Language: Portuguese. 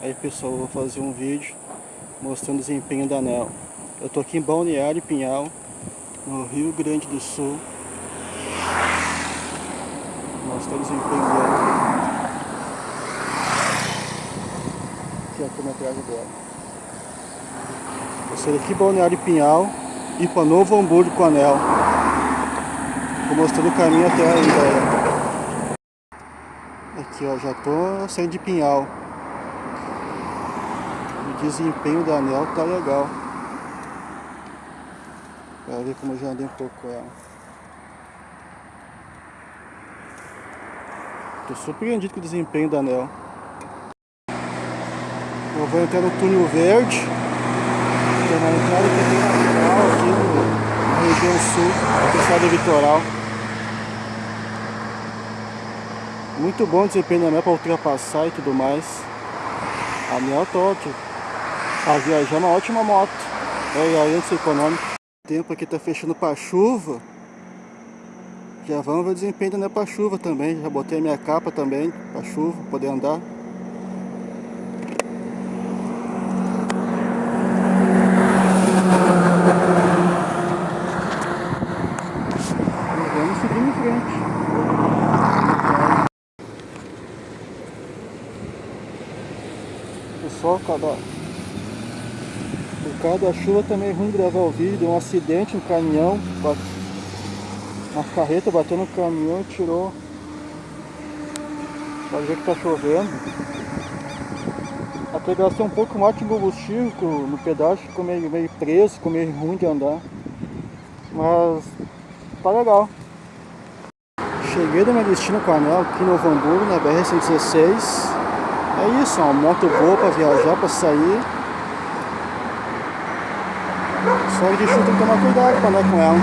Aí pessoal, eu vou fazer um vídeo mostrando o desempenho da ANEL. Eu tô aqui em Balneário Pinhal, no Rio Grande do Sul. Mostrando o desempenho dela. Aqui a quilometragem dela. Eu sou daqui Balneário Pinhal e para Novo Hamburgo com a ANEL. Vou mostrando o caminho até galera. Aqui ó, já tô saindo de Pinhal desempenho da anel tá legal. Pra ver como eu já andei um pouco com ela. Tô surpreendido com o desempenho da anel. Eu vou entrar no túnel verde. Que é uma entrada que tem natural aqui no, na região sul, do estado litoral. Muito bom desempenho da anel para ultrapassar e tudo mais. Anel tá ótimo. A Viajar é uma ótima moto. É, e de ser econômico. O tempo aqui tá fechando para chuva. Já vamos ver o desempenho da para chuva também. Já botei a minha capa também para chuva, poder andar. E vamos seguir em frente. Pessoal, cada por causa da chuva também é ruim gravar o vídeo, deu um acidente, um caminhão, uma carreta bateu no caminhão e tirou. Pode ver que tá chovendo. Até gastei um pouco mais de combustível no pedaço, ficou meio, meio preso, ficou meio ruim de andar. Mas tá legal. Cheguei do meu destino com Anel aqui no Novo Hamburgo, na BR-116. É isso, uma moto boa para viajar, para sair. Só de chuva tem que tomar cuidado para andar com ela.